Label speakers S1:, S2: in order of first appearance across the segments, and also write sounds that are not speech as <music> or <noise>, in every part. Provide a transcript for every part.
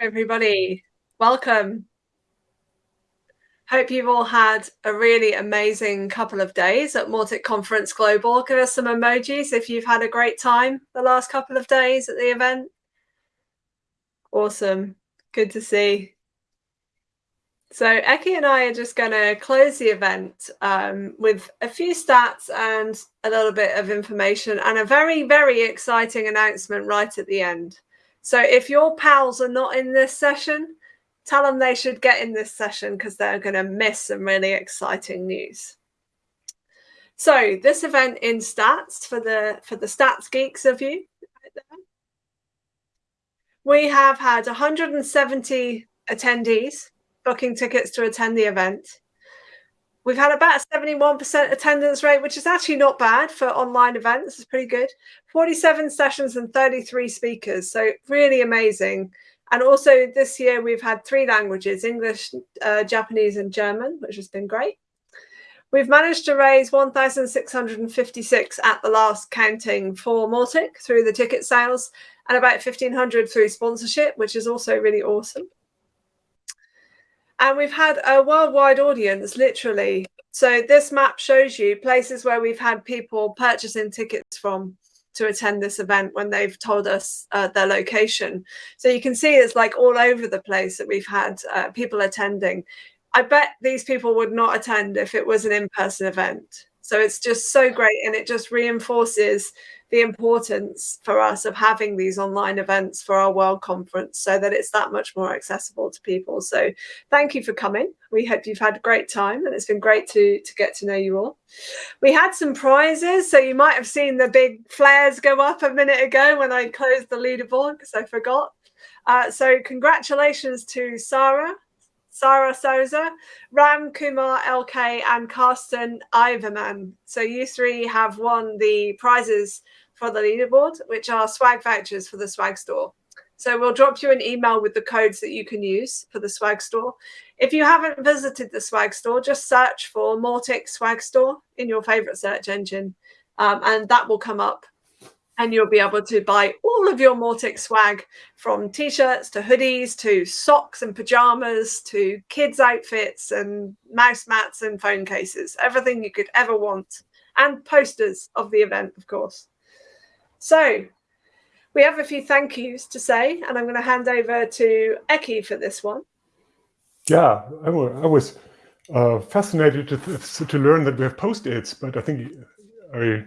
S1: everybody. Welcome. Hope you've all had a really amazing couple of days at Mautic Conference Global. Give us some emojis if you've had a great time the last couple of days at the event. Awesome. Good to see. So Eki and I are just going to close the event um, with a few stats and a little bit of information and a very, very exciting announcement right at the end. So if your pals are not in this session, tell them they should get in this session because they're going to miss some really exciting news. So this event in stats for the for the stats geeks of you. We have had 170 attendees booking tickets to attend the event. We've had about a 71% attendance rate, which is actually not bad for online events. It's pretty good. 47 sessions and 33 speakers. So really amazing. And also this year we've had three languages, English, uh, Japanese and German, which has been great. We've managed to raise 1,656 at the last counting for Mautic through the ticket sales and about 1,500 through sponsorship, which is also really awesome. And we've had a worldwide audience, literally. So this map shows you places where we've had people purchasing tickets from to attend this event when they've told us uh, their location. So you can see it's like all over the place that we've had uh, people attending. I bet these people would not attend if it was an in-person event. So it's just so great and it just reinforces the importance for us of having these online events for our World Conference so that it's that much more accessible to people. So thank you for coming. We hope you've had a great time and it's been great to, to get to know you all. We had some prizes. So you might have seen the big flares go up a minute ago when I closed the leaderboard because I forgot. Uh, so congratulations to Sarah, Sarah Souza, Ram Kumar LK, and Carsten Iverman. So you three have won the prizes for the leaderboard, which are swag vouchers for the swag store. So we'll drop you an email with the codes that you can use for the swag store. If you haven't visited the swag store, just search for Mautic swag store in your favorite search engine, um, and that will come up and you'll be able to buy all of your Mautic swag from t-shirts to hoodies to socks and pajamas to kids outfits and mouse mats and phone cases, everything you could ever want and posters of the event, of course. So we have a few thank yous to say, and I'm going to hand over to Eki for this one.
S2: Yeah, I, was uh, fascinated to, to learn that we have post-its, but I think I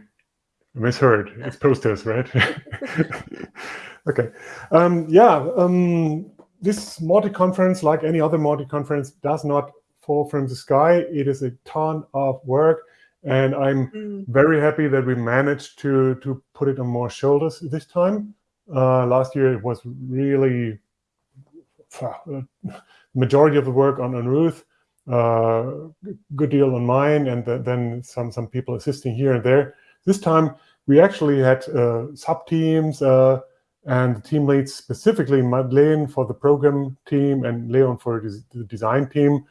S2: misheard. It's posters, right? <laughs> <laughs> okay. Um, yeah, um, this Mautic conference, like any other Mautic conference, does not fall from the sky. It is a ton of work. And I'm mm. very happy that we managed to, to put it on more shoulders this time. Uh, last year, it was really uh, majority of the work on, on Ruth, uh, good deal on mine, and th then some, some people assisting here and there. This time, we actually had uh, sub-teams uh, and team leads, specifically Madeleine for the program team and Leon for the design team,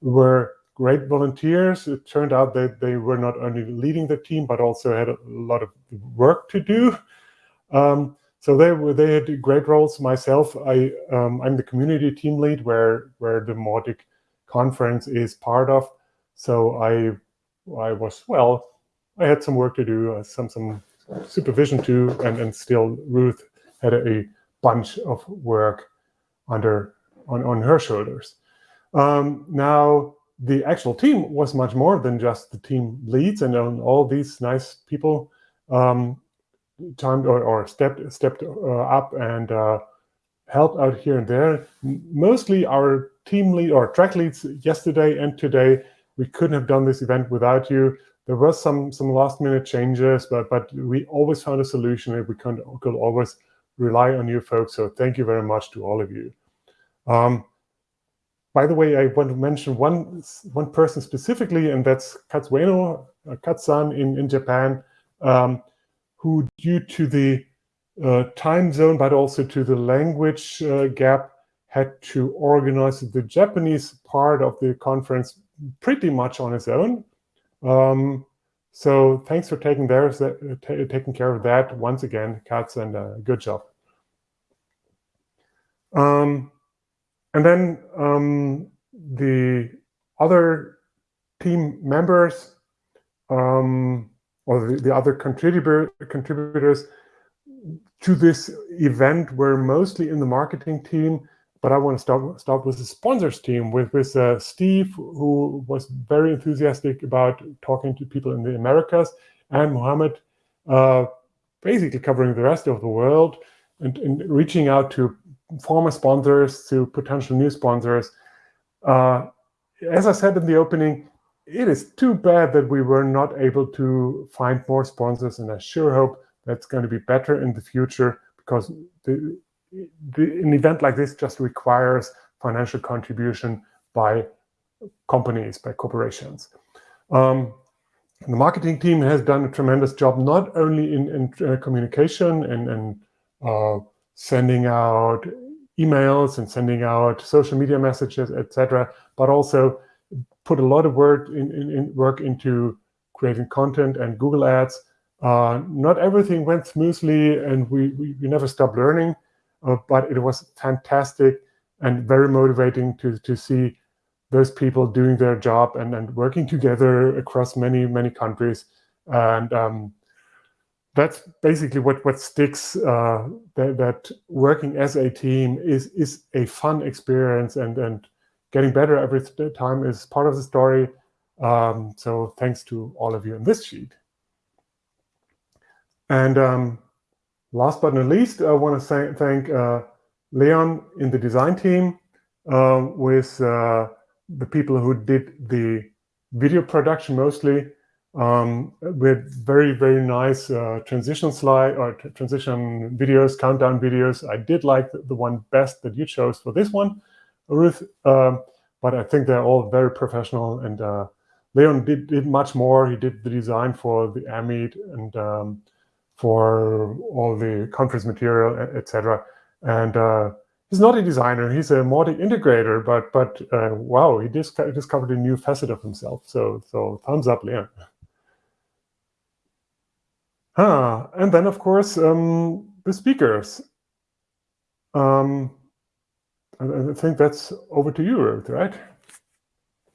S2: were great volunteers. It turned out that they were not only leading the team, but also had a lot of work to do. Um, so they were they had great roles. Myself, I um, I'm the community team lead where where the Mautic conference is part of. So I I was well I had some work to do, uh, some some supervision too, and and still Ruth had a, a bunch of work under on on her shoulders. Um, now the actual team was much more than just the team leads and all these nice people um, timed or, or stepped stepped uh, up and uh, helped out here and there. Mostly our team lead or track leads yesterday and today. We couldn't have done this event without you there was some some last minute changes, but but we always found a solution and we could, could always rely on you folks. So thank you very much to all of you. Um, by the way, I want to mention one one person specifically, and that's Katsueno, uh, Katsan in, in Japan, um, who due to the uh, time zone, but also to the language uh, gap, had to organize the Japanese part of the conference pretty much on his own. Um, so thanks for taking, there, taking care of that once again, Katz, and uh, good job. Um, and then um, the other team members um, or the, the other contributor, contributors to this event were mostly in the marketing team, but I want to start, start with the sponsors team, with, with uh, Steve, who was very enthusiastic about talking to people in the Americas, and Mohammed, uh, basically covering the rest of the world and, and, reaching out to former sponsors, to potential new sponsors. Uh, as I said in the opening, it is too bad that we were not able to find more sponsors, and I sure hope that's going to be better in the future because the, the, an event like this just requires financial contribution by companies, by corporations. Um, the marketing team has done a tremendous job, not only in, in uh, communication and, and uh, sending out emails and sending out social media messages, etc., but also put a lot of work in, in, work into creating content and Google Ads. Uh, not everything went smoothly, and we, we, we never stopped learning, uh, but it was fantastic and very motivating to, to see those people doing their job and, and working together across many, many countries. And um, that's basically what, what sticks, uh, that, that working as a team is, is a fun experience and, and getting better every time is part of the story. Um, so thanks to all of you in this sheet. And um, last but not least, I want to thank uh, Leon in the design team uh, with uh, the people who did the video production mostly um, with very, very nice uh, transition slide or transition videos, countdown videos. I did like the, the one best that you chose for this one. Ruth, but I think they're all very professional. And uh, Leon did, did much more. He did the design for the AMIT and um, for all the conference material, etc. And uh, he's not a designer. He's a Mautic integrator. But but uh, wow, he dis discovered a new facet of himself. So so thumbs up, Leon. Huh. And then, of course, um, the speakers. Um, I think that's over to you, right?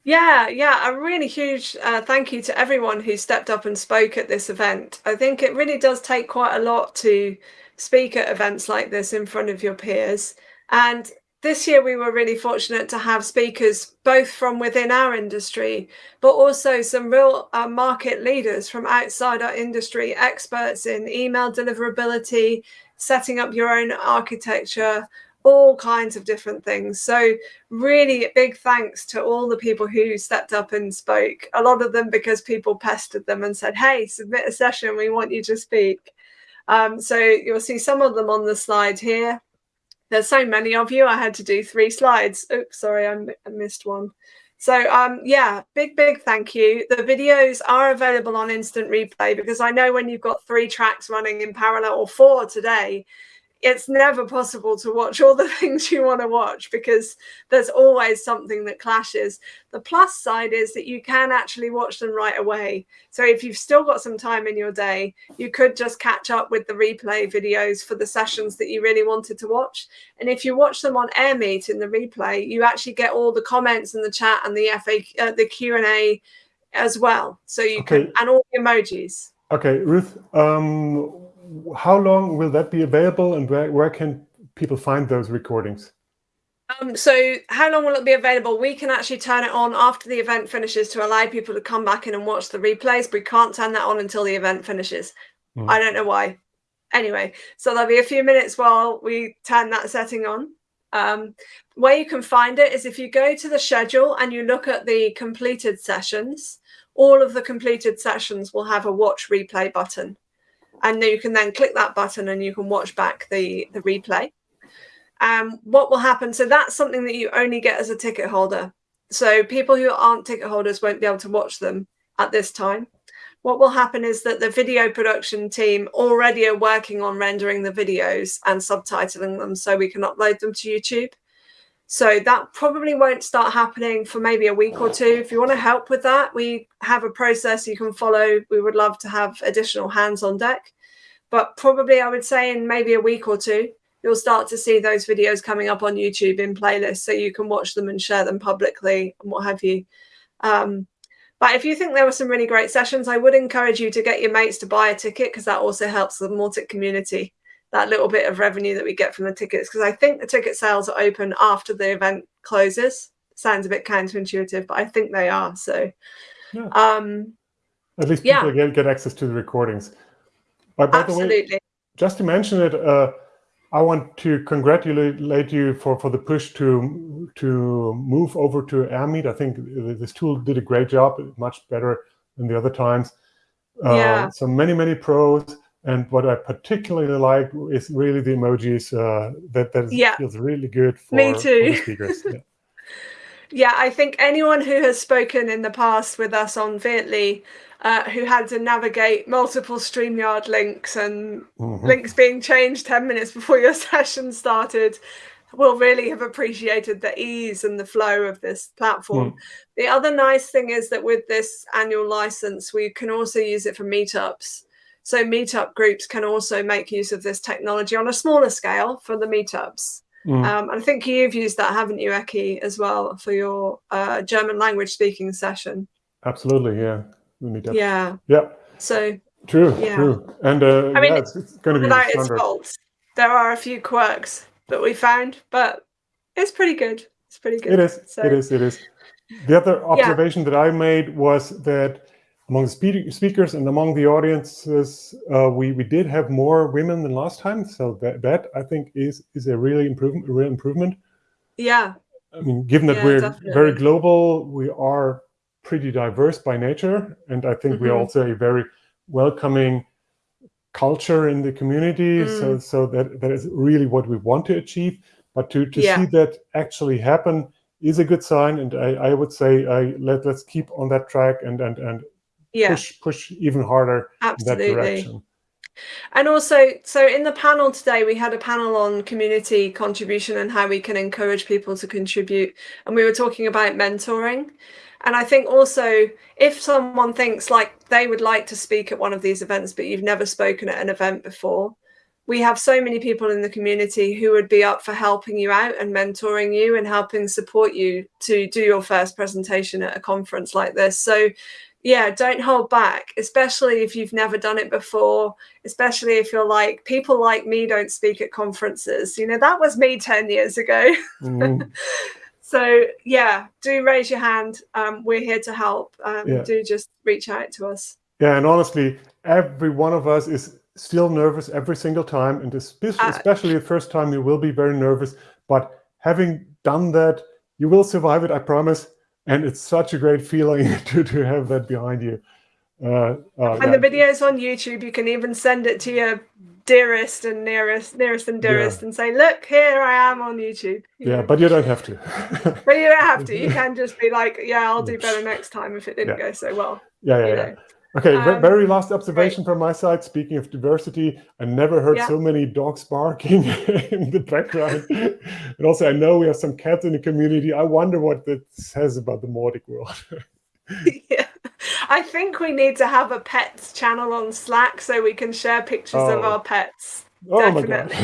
S1: Yeah, yeah, a really huge uh, thank you to everyone who stepped up and spoke at this event. I think it really does take quite a lot to speak at events like this in front of your peers. And this year we were really fortunate to have speakers both from within our industry, but also some real uh, market leaders from outside our industry, experts in email deliverability, setting up your own architecture, all kinds of different things. So really big thanks to all the people who stepped up and spoke. A lot of them because people pestered them and said, hey, submit a session, we want you to speak. Um, so you'll see some of them on the slide here. There's so many of you, I had to do three slides. Oops, sorry, I, I missed one. So um, yeah, big, big thank you. The videos are available on instant replay because I know when you've got three tracks running in parallel or four today, it's never possible to watch all the <laughs> things you want to watch because there's always something that clashes. The plus side is that you can actually watch them right away. So if you've still got some time in your day, you could just catch up with the replay videos for the sessions that you really wanted to watch. And if you watch them on AirMeet in the replay, you actually get all the comments and the chat and the FA, uh, the Q&A as well. So you okay. can, and all the emojis.
S2: Okay, Ruth, um, how long will that be available and where, where can people find those recordings?
S1: Um, so how long will it be available? We can actually turn it on after the event finishes to allow people to come back in and watch the replays. But we can't turn that on until the event finishes. Mm. I don't know why. Anyway, so there'll be a few minutes while we turn that setting on. Um, where you can find it is if you go to the schedule and you look at the completed sessions, all of the completed sessions will have a watch replay button and you can then click that button and you can watch back the the replay. Um what will happen so that's something that you only get as a ticket holder. So people who aren't ticket holders won't be able to watch them at this time. What will happen is that the video production team already are working on rendering the videos and subtitling them so we can upload them to youtube so that probably won't start happening for maybe a week or two. If you want to help with that, we have a process you can follow. We would love to have additional hands on deck. But probably I would say in maybe a week or two, you'll start to see those videos coming up on YouTube in playlists so you can watch them and share them publicly and what have you. Um, but if you think there were some really great sessions, I would encourage you to get your mates to buy a ticket because that also helps the Mautic community, that little bit of revenue that we get from the tickets. Because I think the ticket sales are open after the event closes. Sounds a bit counterintuitive, but I think they are. So,
S2: yeah.
S1: um,
S2: at least people yeah. get, get access to the recordings.
S1: But by Absolutely.
S2: the way, just to mention it, uh, I want to congratulate you for, for the push to to move over to Airmeet. I think this tool did a great job, much better than the other times.
S1: Uh, yeah.
S2: So many, many pros. And what I particularly like is really the emojis. Uh, that that
S1: yeah.
S2: feels really good for,
S1: Me too.
S2: For speakers. <laughs> Yeah.
S1: yeah, I think anyone who has spoken in the past with us on Vietly uh, who had to navigate multiple StreamYard links and mm-hmm. links being changed 10 minutes before your <laughs> session started will really have appreciated the ease and the flow of this platform. Mm. The other nice thing is that with this annual license, we can also use it for meetups. So meetup groups can also make use of this technology on a smaller scale for the meetups. Mm. Um, and I think you've used that, haven't you, Eki, as well for your uh, German language speaking session?
S2: Absolutely, yeah.
S1: Yeah.
S2: Yeah.
S1: So
S2: true, yeah. true. And uh, I mean, yeah, it's, it's going to be
S1: without its faults. There are a few quirks that we found, but it's pretty good. It's pretty good.
S2: It is. So, it is. It is. The other <laughs> observation yeah. that I made was that among the speakers and among the audiences, uh, we we did have more women than last time. So that that I think is is a really improvement, a real improvement.
S1: Yeah.
S2: I mean, given that yeah, we're definitely. very global, we are pretty diverse by nature. And I think mm -hmm. we're mm-hmm. also a very welcoming culture in the community. Mm. So, so that, that is really what we want to achieve. But to, to yeah. see that actually happen is a good sign. And I, I would say I, let, let's keep on that track and, and, and
S1: yeah.
S2: push, push even harder
S1: Absolutely.
S2: in that direction.
S1: And also, so in the panel today, we had a panel on community contribution and how we can encourage people to contribute. And we were talking about mentoring. And I think also if someone thinks like they would like to speak at one of these events, but you've never spoken at an event before, we have so many people in the community who would be up for helping you out and mentoring you and helping support you to do your first presentation at a conference like this. So yeah, don't hold back, especially if you've never done it before, especially if you're like, people like me don't speak at conferences. You know, that was me 10 years ago. Mm. <laughs> So yeah, do raise your hand. Um, we're here to help. Um, yeah. Do just reach out to us.
S2: Yeah, and honestly, every one of us is still nervous every single time, and especially, uh, especially the first time, you will be very nervous. But having done that, you will survive it. I promise. And it's such a great feeling <laughs> to to have that behind you. Uh,
S1: uh, and yeah. the videos on YouTube, you can even send it to your dearest and nearest, nearest and dearest, yeah. and say, "Look, here I am on YouTube."
S2: You yeah, know? but you don't have to. <laughs>
S1: but you don't have to. You <laughs> can just be like, "Yeah, I'll do better next time if it didn't yeah. go so well."
S2: Yeah, yeah, yeah. Okay, um, very last observation from my side. Speaking of diversity, I never heard yeah. so many dogs barking <laughs> in the background. and also, I know we have some cats in the community. I wonder what that says about the Mautic world. <laughs>
S1: yeah. I think we need to have a pets channel on Slack so we can share pictures oh. of our pets.
S2: Oh
S1: Definitely.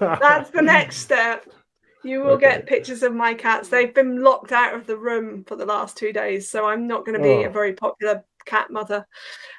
S1: <laughs> That's the next step. You will okay. get pictures of my cats. They've been locked out of the room for the last two days, so I'm not going to be oh. a very popular cat mother.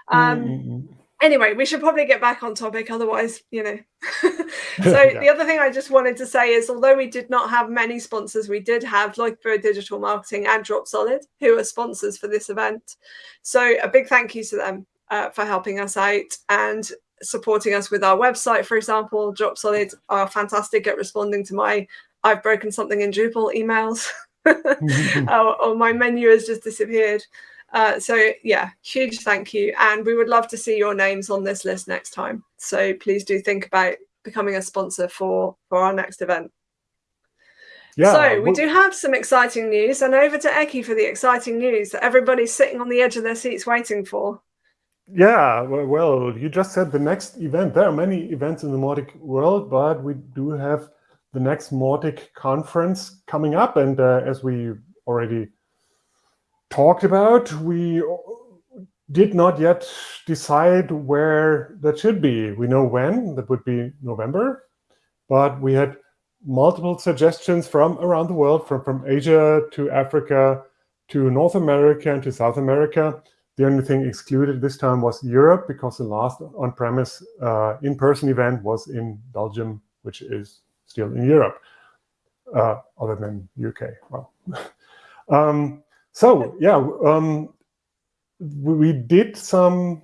S1: Um, mm -hmm anyway, we should probably get back on topic. Otherwise, you know. <laughs> so <laughs> yeah. the other thing I just wanted to say is, although we did not have many sponsors, we did have Leuchtbüro Digital Marketing and Dropsolid, who are sponsors for this event. So a big thank you to them uh, for helping us out and supporting us with our website, for example. Dropsolid are fantastic at responding to my "I've broken something in Drupal" emails. <laughs> or, or my menu has just disappeared. Uh, so yeah, huge thank you. And we would love to see your names on this list next time. So please do think about becoming a sponsor for, for our next event. Yeah, so we do have some exciting news and over to Eki for the exciting news that everybody's sitting on the edge of their seats waiting for.
S2: Yeah, well, you just said the next event. There are many events in the Mautic world, but we do have the next Mautic conference coming up. And uh, as we already talked about, we did not yet decide where that should be. We know when, that would be November, but we had multiple suggestions from around the world, from, from Asia to Africa to North America and to South America. The only thing excluded this time was Europe because the last on-premise uh, in-person event was in Belgium, which is still in Europe, uh, other than UK. Well, <laughs> um, so yeah, um, we did some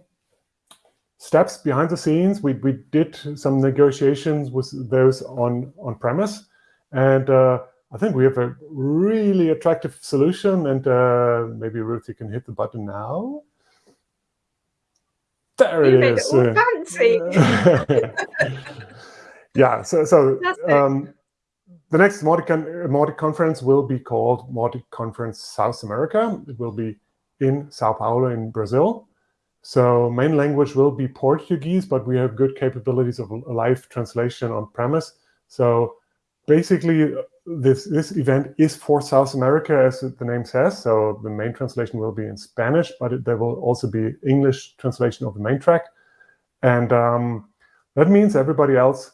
S2: steps behind the scenes. We, we did some negotiations with those on, on premise. And uh, I think we have a really attractive solution. And uh, maybe Ruth, you can hit the button now. There
S1: You
S2: it
S1: made it
S2: is.
S1: all
S2: Uh,
S1: fancy. <laughs>
S2: yeah, so, so um, the next Mautic, Mautic conference will be called Mautic Conference South America. It will be in Sao Paulo in Brazil. So main language will be Portuguese, but we have good capabilities of live translation on premise. So basically, this, this event is for South America, as the name says. So the main translation will be in Spanish, but it, there will also be English translation of the main track. And um, that means everybody else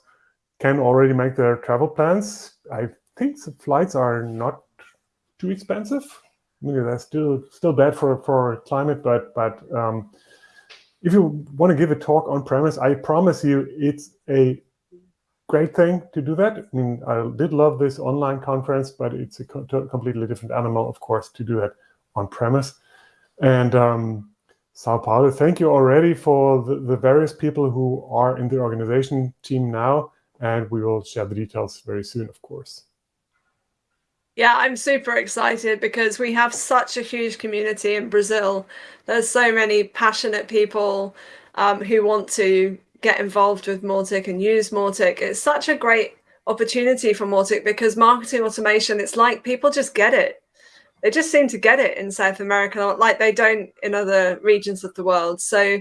S2: can already make their travel plans. I think the flights are not too expensive. I mean, they're still still bad for for climate, but but um, if you want to give a talk on premise, I promise you it's a great thing to do that. I mean, I did love this online conference, but it's a co completely different animal, of course, to do that on premise. And um, Sao Paulo, thank you already for the, the various people who are in the organization team now, and we will share the details very soon, of course.
S1: Yeah, I'm super excited because we have such a huge community in Brazil. There's so many passionate people um, who want to get involved with Mautic and use Mautic. It's such a great opportunity for Mautic because marketing automation, it's like people just get it. They just seem to get it in South America like they don't in other regions of the world. So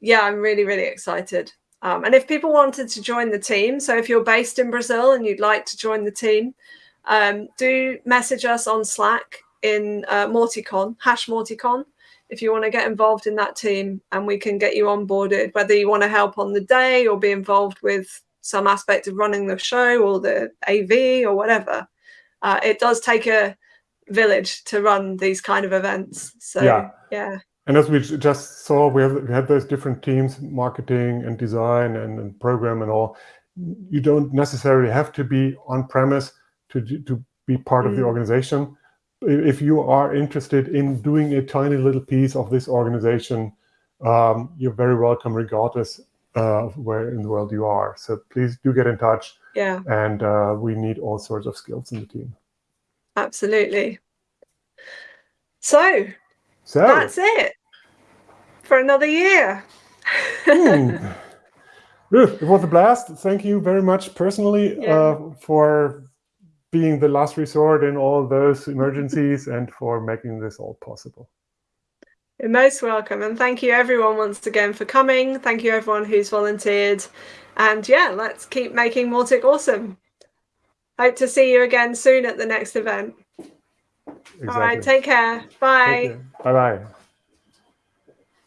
S1: yeah, I'm really, really excited. Um, and if people wanted to join the team, so if you're based in Brazil and you'd like to join the team, um, do message us on Slack in uh, Mauticon, hash Mauticon, if you want to get involved in that team and we can get you onboarded, whether you want to help on the day or be involved with some aspect of running the show or the AV or whatever. Uh, it does take a village to run these kind of events. So
S2: Yeah.
S1: yeah,
S2: And as we just saw, we have we had those different teams, marketing and design and, and program and all. You don't necessarily have to be on premise to to be part of the
S1: Mm.
S2: organization. If you are interested in doing a tiny little piece of this organization, um, you're very welcome, regardless uh, of where in the world you are. So please do get in touch,
S1: yeah,
S2: and uh, we need all sorts of skills in the team.
S1: absolutely. So
S2: So.
S1: that's it for another year.
S2: Ruth, it was a blast. Thank you very much personally
S1: Yeah.
S2: uh, for being the last resort in all those emergencies and for making this all possible.
S1: You're most welcome. And thank you everyone once again for coming. Thank you everyone who's volunteered. And yeah, let's keep making Mautic awesome. Hope to see you again soon at the next event.
S2: Exactly.
S1: All right, take care. Bye.
S2: Bye bye.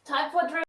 S3: Time for drink.